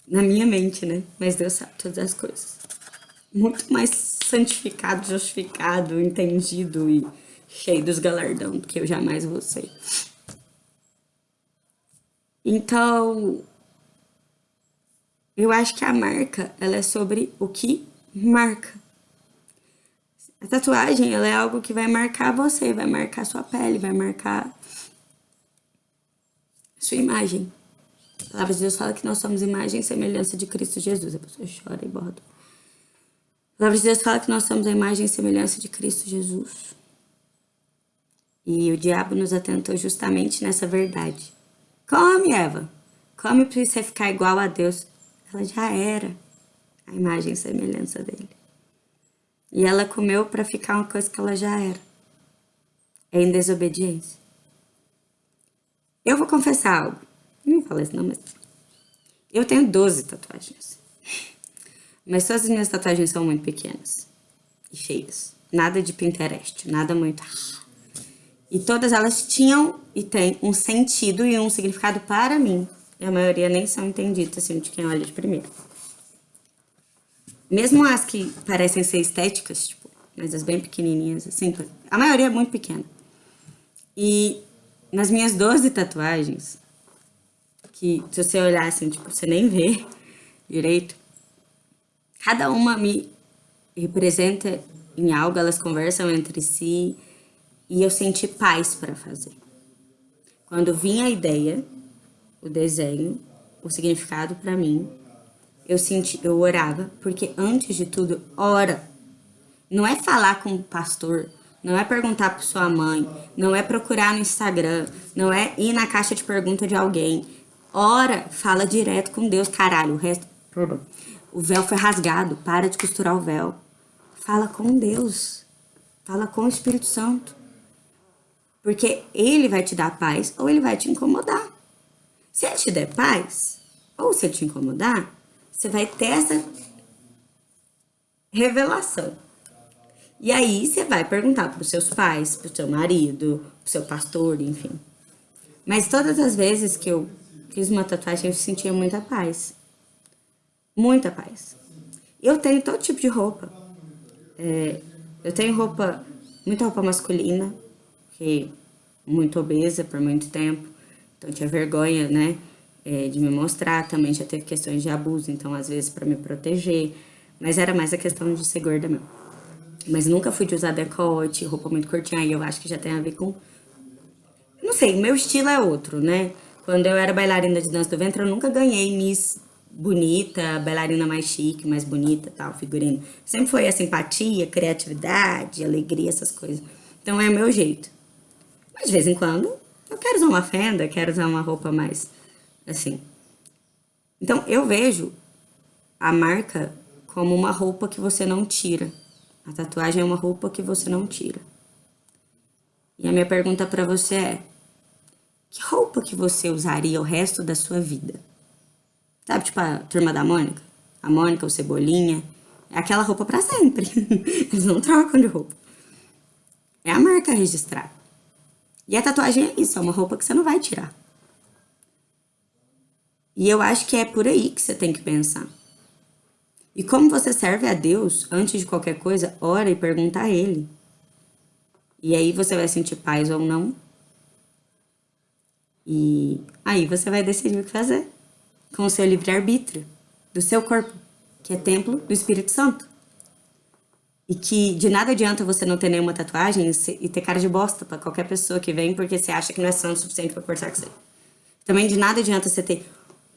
na minha mente, né? Mas Deus sabe todas as coisas. Muito mais santificado, justificado, entendido e cheio dos galardão do que eu jamais vou ser. Então, eu acho que a marca, ela é sobre o que marca. A tatuagem, ela é algo que vai marcar você, vai marcar sua pele, vai marcar sua imagem. A palavra de Deus fala que nós somos imagem e semelhança de Cristo Jesus. A pessoa chora e borda. A palavra de Deus fala que nós somos a imagem e semelhança de Cristo Jesus. E o diabo nos atentou justamente nessa verdade. Come, Eva. Come para você ficar igual a Deus. Ela já era a imagem e semelhança dele. E ela comeu para ficar uma coisa que ela já era. É em desobediência. Eu vou confessar algo. Não falei isso não, mas... Eu tenho 12 tatuagens. Mas todas as minhas tatuagens são muito pequenas. E feias. Nada de Pinterest, nada muito... E todas elas tinham e têm um sentido e um significado para mim. E a maioria nem são entendidas, assim, de quem olha de primeiro. Mesmo as que parecem ser estéticas, tipo, mas as bem pequenininhas, assim, a maioria é muito pequena. E nas minhas 12 tatuagens, que se você olhar assim, tipo, você nem vê direito. Cada uma me representa em algo, elas conversam entre si e eu senti paz para fazer. Quando vinha a ideia, o desenho, o significado para mim, eu senti, eu orava, porque antes de tudo, ora. Não é falar com o pastor, não é perguntar para sua mãe, não é procurar no Instagram, não é ir na caixa de pergunta de alguém, Ora, fala direto com Deus, caralho. O resto. O véu foi rasgado. Para de costurar o véu. Fala com Deus. Fala com o Espírito Santo. Porque ele vai te dar paz ou ele vai te incomodar. Se ele te der paz, ou se ele te incomodar, você vai ter essa revelação. E aí você vai perguntar para os seus pais, para o seu marido, para o seu pastor, enfim. Mas todas as vezes que eu fiz uma tatuagem, eu sentia muita paz. Muita paz. Eu tenho todo tipo de roupa. É, eu tenho roupa, muita roupa masculina, que muito obesa por muito tempo, então tinha vergonha, né, é, de me mostrar. Também já teve questões de abuso, então às vezes para me proteger, mas era mais a questão de ser gorda mesmo. Mas nunca fui de usar decote, roupa muito curtinha, aí eu acho que já tem a ver com... Não sei, meu estilo é outro, né? Quando eu era bailarina de dança do ventre, eu nunca ganhei Miss bonita, bailarina mais chique, mais bonita, tal, figurino. Sempre foi a simpatia, criatividade, alegria, essas coisas. Então é o meu jeito. Mas de vez em quando eu quero usar uma fenda, quero usar uma roupa mais assim. Então eu vejo a marca como uma roupa que você não tira. A tatuagem é uma roupa que você não tira. E a minha pergunta para você é: que roupa que você usaria o resto da sua vida? Sabe, tipo a turma da Mônica? A Mônica, o Cebolinha. É aquela roupa para sempre. Eles não trocam de roupa. É a marca registrada. E a tatuagem é isso, é uma roupa que você não vai tirar. E eu acho que é por aí que você tem que pensar. E como você serve a Deus, antes de qualquer coisa, ora e pergunta a Ele. E aí você vai sentir paz ou não, e aí você vai decidir o que fazer. com o seu livre-arbítrio, do seu corpo, que é templo do Espírito Santo. E que de nada adianta você não ter nenhuma tatuagem e ter cara de bosta para qualquer pessoa que vem porque você acha que não é santo o suficiente para conversar com você. Também de nada adianta você ter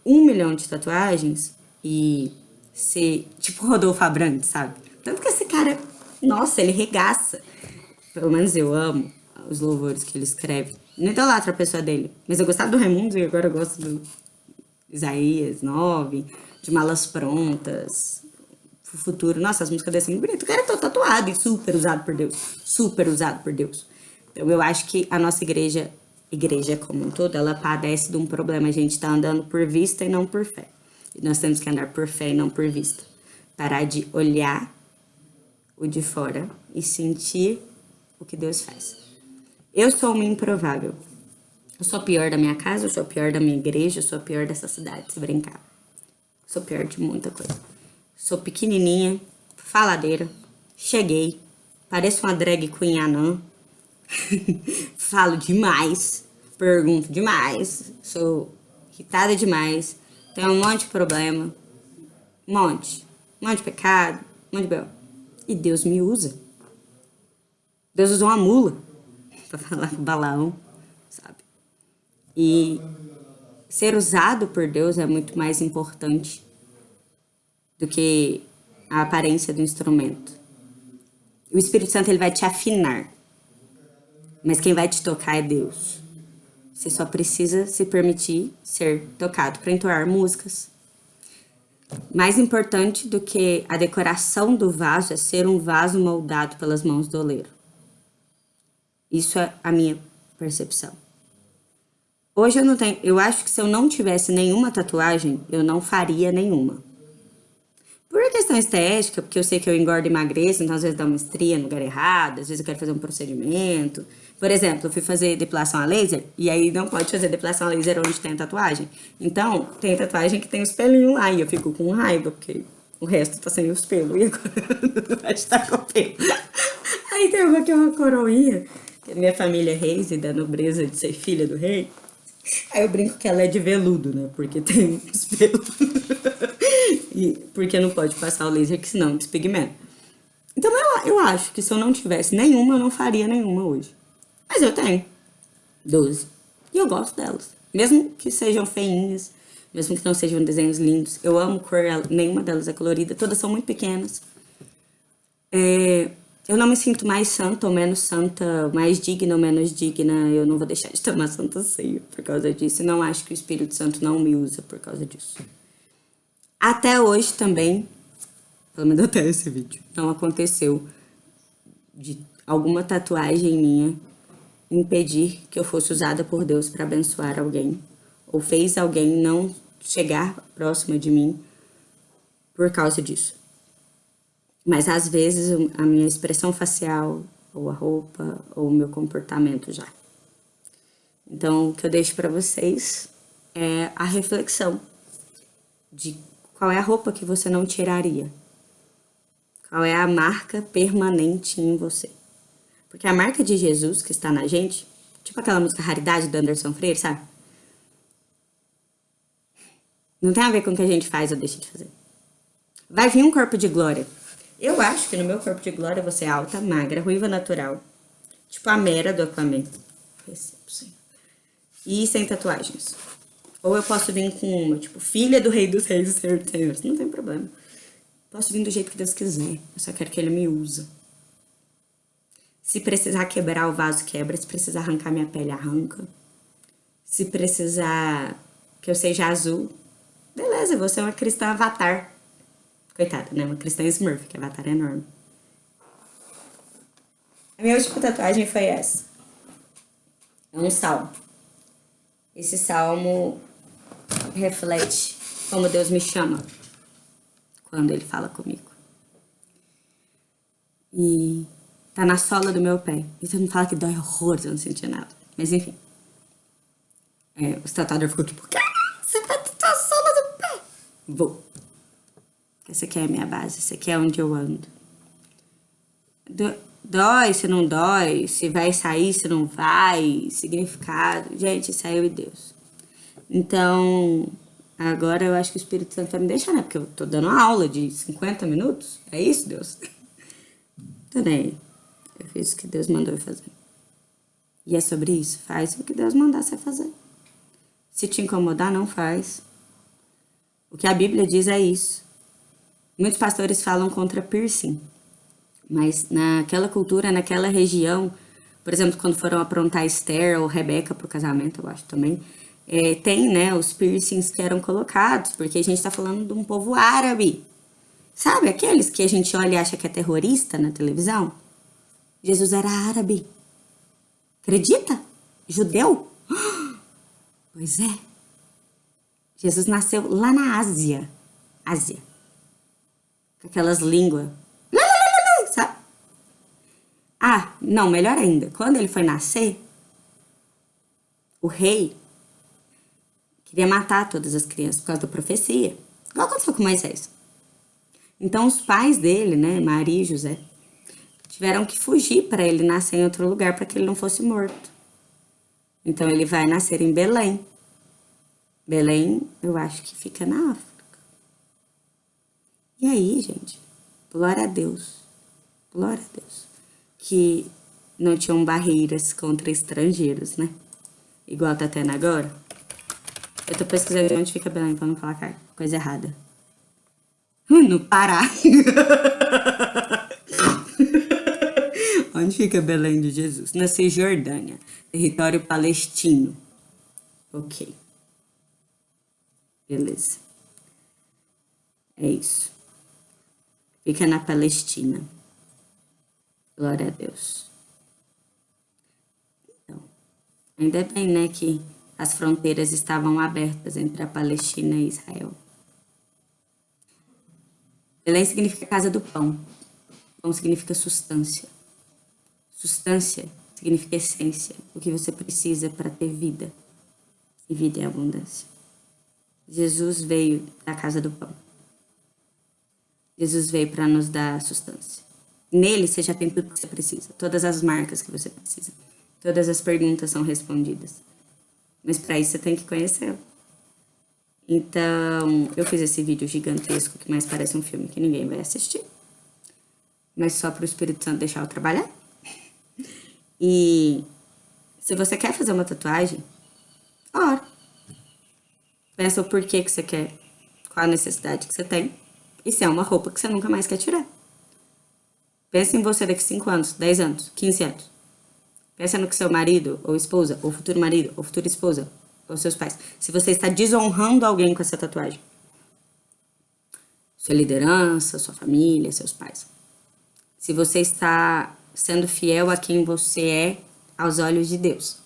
um milhão de tatuagens e ser tipo Rodolfo Abrantes, sabe? Tanto que esse cara, nossa, ele regaça. Pelo menos eu amo os louvores que ele escreve. Não idolatro a pessoa dele, mas eu gostava do Raimundo e agora eu gosto do Isaías 9, de Malas Prontas, Futuro. Nossa, as músicas desse muito bonito. O cara é todo tatuado e super usado por Deus. Super usado por Deus. Então eu acho que a nossa igreja, igreja como um todo, ela padece de um problema. A gente tá andando por vista e não por fé. E nós temos que andar por fé e não por vista. Parar de olhar o de fora e sentir o que Deus faz. Eu sou uma improvável. Eu sou pior da minha casa, eu sou pior da minha igreja, eu sou pior dessa cidade, se brincar. Sou pior de muita coisa. Sou pequenininha, faladeira, cheguei, pareço uma drag queen anã, falo demais, pergunto demais, sou irritada demais, tenho um monte de problema, um monte, um monte de pecado, um monte de bel. E Deus me usa. Deus usou uma mula para falar com Balaão, sabe? E ser usado por Deus é muito mais importante do que a aparência do instrumento. O Espírito Santo ele vai te afinar, mas quem vai te tocar é Deus. Você só precisa se permitir ser tocado para entoar músicas. Mais importante do que a decoração do vaso é ser um vaso moldado pelas mãos do oleiro. Isso é a minha percepção. Hoje eu não tenho, eu acho que se eu não tivesse nenhuma tatuagem, eu não faria nenhuma. Por questão estética, porque eu sei que eu engordo e emagreço, então às vezes dá uma estria no lugar errado, às vezes eu quero fazer um procedimento. Por exemplo, eu fui fazer depilação a laser, e aí não pode fazer depilação a laser onde tem tatuagem. Então, tem tatuagem que tem os pelinhos lá, e eu fico com raiva, porque o resto tá sem os pelos, e agora vai estar com pelo. Aí tem uma que é uma coroinha, minha família é reis e da nobreza de ser filha do rei. Aí eu brinco que ela é de veludo, né? Porque tem os pelos. e porque não pode passar o laser, que senão despigmenta. Então eu, eu acho que se eu não tivesse nenhuma, eu não faria nenhuma hoje. Mas eu tenho 12. E eu gosto delas. Mesmo que sejam feinhas, mesmo que não sejam desenhos lindos. Eu amo cor, nenhuma delas é colorida, todas são muito pequenas. É, eu não me sinto mais santa ou menos santa, mais digna ou menos digna. Eu não vou deixar de tomar santa ceia por causa disso. E não acho que o Espírito Santo não me usa por causa disso. Até hoje também, pelo menos até esse vídeo, não aconteceu de alguma tatuagem minha impedir que eu fosse usada por Deus para abençoar alguém. Ou fez alguém não chegar próxima de mim por causa disso. Mas às vezes a minha expressão facial, ou a roupa, ou o meu comportamento já. Então, o que eu deixo para vocês é a reflexão de qual é a roupa que você não tiraria. Qual é a marca permanente em você. Porque a marca de Jesus que está na gente, tipo aquela música Raridade do Anderson Freire, sabe? Não tem a ver com o que a gente faz ou deixa de fazer. Vai vir um corpo de glória eu acho que no meu corpo de glória você é alta, magra, ruiva natural. Tipo a Mera do Aquaman. E sem tatuagens. Ou eu posso vir com uma, tipo, filha do rei dos reis e. Não tem problema. Posso vir do jeito que Deus quiser. Eu só quero que ele me use. Se precisar quebrar o vaso, quebra. Se precisar arrancar minha pele, arranca. Se precisar que eu seja azul, beleza, você é uma cristã avatar. Coitada, né? Uma cristã Smurf, que avatar é enorme. A minha última tatuagem foi essa. É um salmo. Esse salmo reflete como Deus me chama quando Ele fala comigo. E tá na sola do meu pé. E todo mundo fala que dói horror, eu não sentia nada. Mas enfim. É, o tatuador ficou tipo, você vai tatuar a sola do pé? Vou. Essa aqui é a minha base, essa aqui é onde eu ando. Dói, se não dói, se vai sair, se não vai, significado. Gente, eu e Deus. Então, agora eu acho que o Espírito Santo vai me deixar, né? Porque eu tô dando aula de 50 minutos. É isso, Deus? Tô nem. Eu fiz o que Deus mandou eu fazer. E é sobre isso. Faz o que Deus mandar você fazer. Se te incomodar, não faz. O que a Bíblia diz é isso. Muitos pastores falam contra piercing. Mas naquela cultura, naquela região, por exemplo, quando foram aprontar Esther ou Rebeca para o casamento, eu acho também, é, tem né, os piercings que eram colocados, porque a gente está falando de um povo árabe. Sabe aqueles que a gente olha e acha que é terrorista na televisão? Jesus era árabe. Acredita? Judeu? Pois é. Jesus nasceu lá na Ásia. Ásia. Com aquelas línguas. Sabe? Ah, não, melhor ainda. Quando ele foi nascer, o rei queria matar todas as crianças por causa da profecia. Igual aconteceu com Moisés. Então os pais dele, né, Maria e José, tiveram que fugir para ele nascer em outro lugar para que ele não fosse morto. Então ele vai nascer em Belém. Belém, eu acho que fica na África. E aí, gente, glória a Deus. Glória a Deus. Que não tinham barreiras contra estrangeiros, né? Igual tá tendo agora. Eu tô pesquisando onde fica Belém pra não falar coisa errada. No Pará. Onde fica Belém de Jesus? Na Cisjordânia, território palestino. Ok. Beleza. É isso. Fica na Palestina. Glória a Deus. Então, ainda bem, né, que as fronteiras estavam abertas entre a Palestina e Israel. Belém significa casa do pão. Pão significa substância. Substância significa essência, o que você precisa para ter vida. E vida em abundância. Jesus veio da casa do pão. Jesus veio para nos dar substância. Nele você já tem tudo que você precisa, todas as marcas que você precisa. Todas as perguntas são respondidas. Mas para isso você tem que conhecê-lo. Então, eu fiz esse vídeo gigantesco que mais parece um filme que ninguém vai assistir. Mas só para o Espírito Santo deixar eu trabalhar. E se você quer fazer uma tatuagem, ora. Pensa o porquê que você quer, qual a necessidade que você tem. E se é uma roupa que você nunca mais quer tirar. Pensa em você daqui 5 anos, 10 anos, 15 anos. Pensa no que seu marido, ou esposa, ou futuro marido, ou futura esposa, ou seus pais. Se você está desonrando alguém com essa tatuagem. Sua liderança, sua família, seus pais. Se você está sendo fiel a quem você é aos olhos de Deus.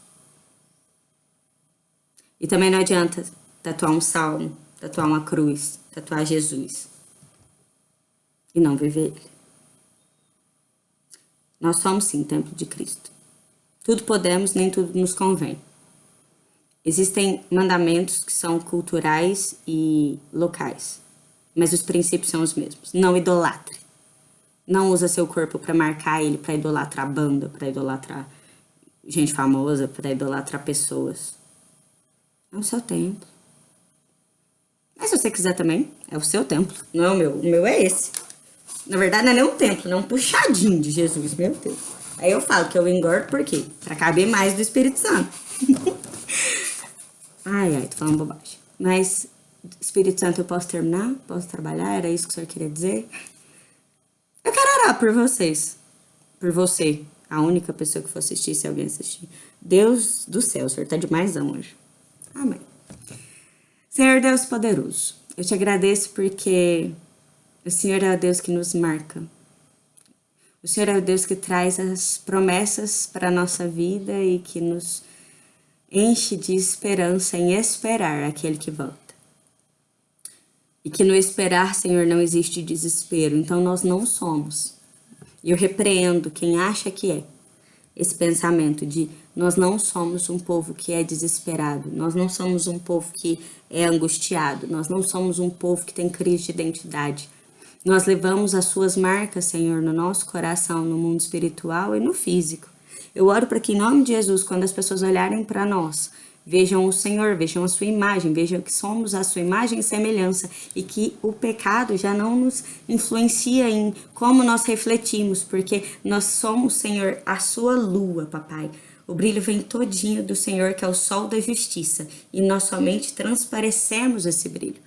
E também não adianta tatuar um salmo, tatuar uma cruz, tatuar Jesus e não viver ele. Nós somos sim templo de Cristo. Tudo podemos, nem tudo nos convém. Existem mandamentos que são culturais e locais, mas os princípios são os mesmos. Não idolatre. Não usa seu corpo para marcar ele, para idolatrar banda, para idolatrar gente famosa, para idolatrar pessoas. É o seu templo. Mas se você quiser também, é o seu templo, não é o meu. O meu é esse. Na verdade, não é nem um templo, não é um puxadinho de Jesus, meu Deus. Aí eu falo que eu engordo por quê? Pra caber mais do Espírito Santo. ai, ai, tô falando bobagem. Mas, Espírito Santo, eu posso terminar? Posso trabalhar? Era isso que o senhor queria dizer? Eu quero orar por vocês. Por você. A única pessoa que for assistir, se alguém assistir. Deus do céu, o Senhor tá demais hoje. Amém. Senhor Deus poderoso, eu te agradeço porque o Senhor é o Deus que nos marca. O Senhor é o Deus que traz as promessas para a nossa vida e que nos enche de esperança em esperar aquele que volta. E que no esperar, Senhor, não existe desespero. Então nós não somos. Eu repreendo quem acha que é esse pensamento de nós não somos um povo que é desesperado, nós não somos um povo que é angustiado, nós não somos um povo que tem crise de identidade. Nós levamos as suas marcas, Senhor, no nosso coração, no mundo espiritual e no físico. Eu oro para que, em nome de Jesus, quando as pessoas olharem para nós, vejam o Senhor, vejam a sua imagem, vejam que somos a sua imagem e semelhança e que o pecado já não nos influencia em como nós refletimos, porque nós somos, Senhor, a sua lua, papai. O brilho vem todinho do Senhor, que é o sol da justiça, e nós somente transparecemos esse brilho.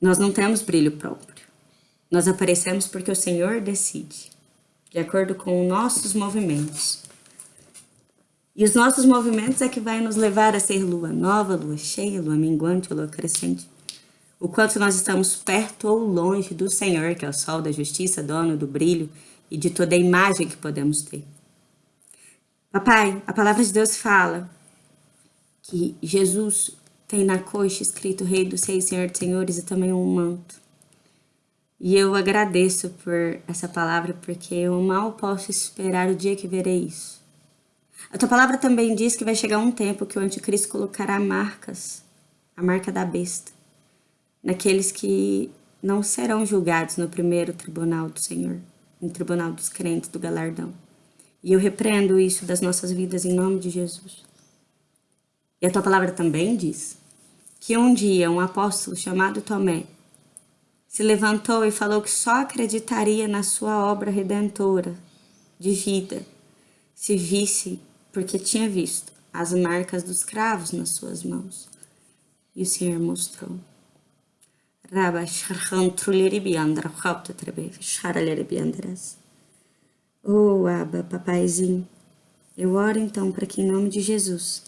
Nós não temos brilho próprio. Nós aparecemos porque o Senhor decide, de acordo com nossos movimentos. E os nossos movimentos é que vai nos levar a ser lua nova, lua cheia, lua minguante, lua crescente. O quanto nós estamos perto ou longe do Senhor, que é o sol da justiça, dono do brilho e de toda a imagem que podemos ter. Papai, a palavra de Deus fala que Jesus tem na coxa escrito Rei dos Reis, Senhor dos Senhores e também um manto. E eu agradeço por essa palavra, porque eu mal posso esperar o dia que verei isso. A tua palavra também diz que vai chegar um tempo que o anticristo colocará marcas, a marca da besta, naqueles que não serão julgados no primeiro tribunal do Senhor, no tribunal dos crentes do galardão. E eu repreendo isso das nossas vidas em nome de Jesus. E a tua palavra também diz que um dia um apóstolo chamado Tomé se levantou e falou que só acreditaria na sua obra redentora de vida se visse porque tinha visto as marcas dos cravos nas suas mãos. E o Senhor mostrou. Oh, Abba, papaizinho, eu oro então para que em nome de Jesus,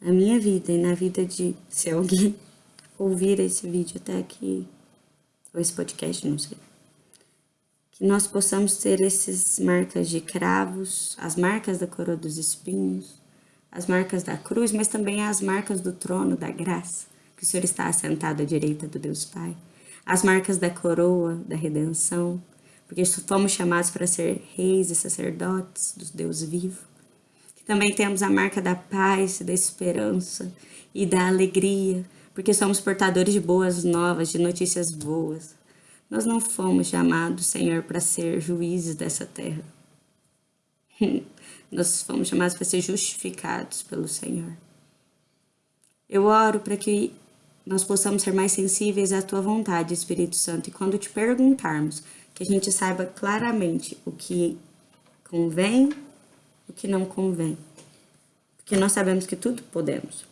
na minha vida e na vida de, se alguém ouvir esse vídeo até aqui, ou esse podcast, não sei, nós possamos ter essas marcas de cravos, as marcas da coroa dos espinhos, as marcas da cruz, mas também as marcas do trono da graça, que o Senhor está assentado à direita do Deus Pai, as marcas da coroa da redenção, porque fomos chamados para ser reis e sacerdotes do Deus vivo. Que também temos a marca da paz, da esperança e da alegria, porque somos portadores de boas novas, de notícias boas. Nós não fomos chamados, Senhor, para ser juízes dessa terra. Nós fomos chamados para ser justificados pelo Senhor. Eu oro para que nós possamos ser mais sensíveis à Tua vontade, Espírito Santo, e quando te perguntarmos, que a gente saiba claramente o que convém, o que não convém. Porque nós sabemos que tudo podemos,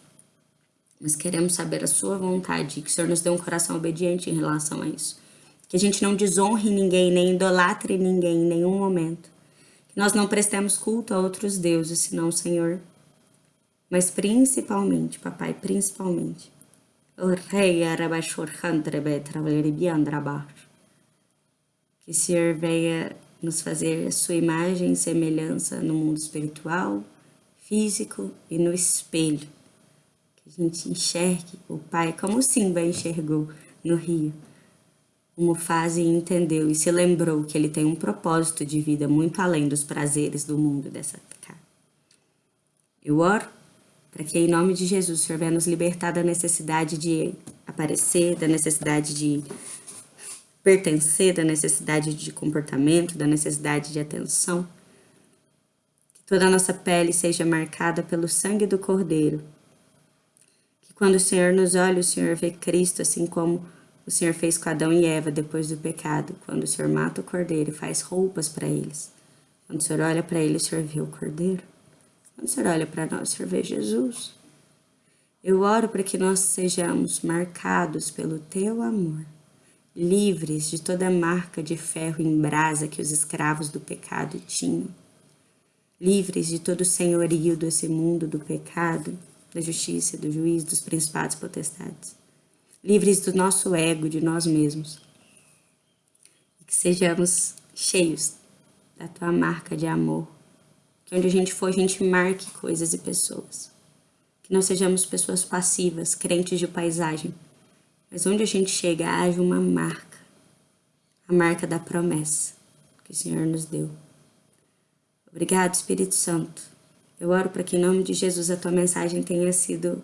mas queremos saber a Sua vontade e que o Senhor nos dê um coração obediente em relação a isso que a gente não desonre ninguém, nem idolatre ninguém em nenhum momento. Que nós não prestemos culto a outros deuses, senão o Senhor. Mas principalmente, papai, principalmente, o rei que o Senhor venha nos fazer a sua imagem e semelhança no mundo espiritual, físico e no espelho. Que a gente enxergue o Pai como Simba enxergou no rio Mufasa entendeu e se lembrou que ele tem um propósito de vida muito além dos prazeres do mundo dessa terra. Eu oro para que, em nome de Jesus, o Senhor venha nos libertar da necessidade de aparecer, da necessidade de pertencer, da necessidade de comportamento, da necessidade de atenção. Que toda a nossa pele seja marcada pelo sangue do Cordeiro. Que quando o Senhor nos olha, o Senhor vê Cristo, assim como o Senhor fez com Adão e Eva depois do pecado, quando o Senhor mata o cordeiro e faz roupas para eles. Quando o Senhor olha para ele, o Senhor vê o cordeiro. Quando o Senhor olha para nós, o Senhor vê Jesus. Eu oro para que nós sejamos marcados pelo teu amor, livres de toda marca de ferro em brasa que os escravos do pecado tinham, livres de todo o senhorio desse mundo do pecado, da justiça, do juízo, dos principados potestades livres do nosso ego, de nós mesmos. E que sejamos cheios da tua marca de amor. Que onde a gente for, a gente marque coisas e pessoas. Que não sejamos pessoas passivas, crentes de paisagem, mas onde a gente chega, haja uma marca. A marca da promessa que o Senhor nos deu. Obrigado, Espírito Santo. Eu oro para que, em nome de Jesus, a tua mensagem tenha sido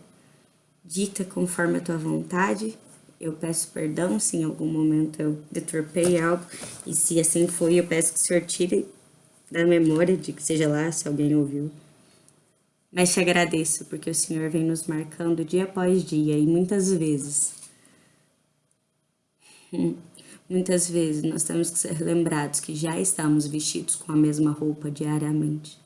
dita conforme a tua vontade. Eu peço perdão se em algum momento eu deturpei algo, e se assim foi, eu peço que o Senhor tire da memória de que seja lá se alguém ouviu. Mas te agradeço porque o Senhor vem nos marcando dia após dia e muitas vezes, muitas vezes nós temos que ser lembrados que já estamos vestidos com a mesma roupa diariamente.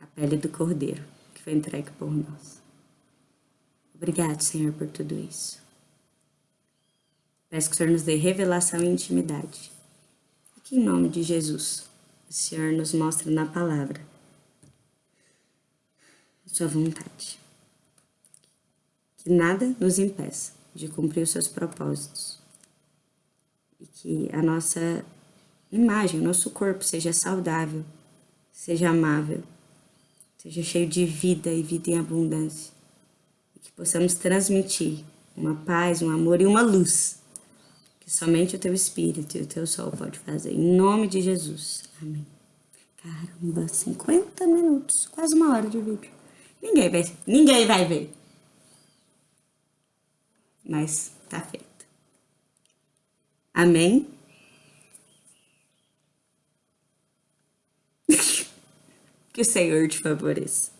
A pele do Cordeiro que foi entregue por nós. Obrigado, Senhor, por tudo isso. Peço que o Senhor nos dê revelação e intimidade. E que em nome de Jesus, o Senhor nos mostre na palavra a sua vontade. Que nada nos impeça de cumprir os seus propósitos. E que a nossa imagem, o nosso corpo seja saudável, seja amável, seja cheio de vida e vida em abundância. Que possamos transmitir uma paz, um amor e uma luz que somente o teu Espírito e o teu sol pode fazer. Em nome de Jesus. Amém. Caramba, 50 minutos, quase uma hora de vídeo. Ninguém vai, ninguém vai ver. Mas tá feito. Amém? que o Senhor te favoreça.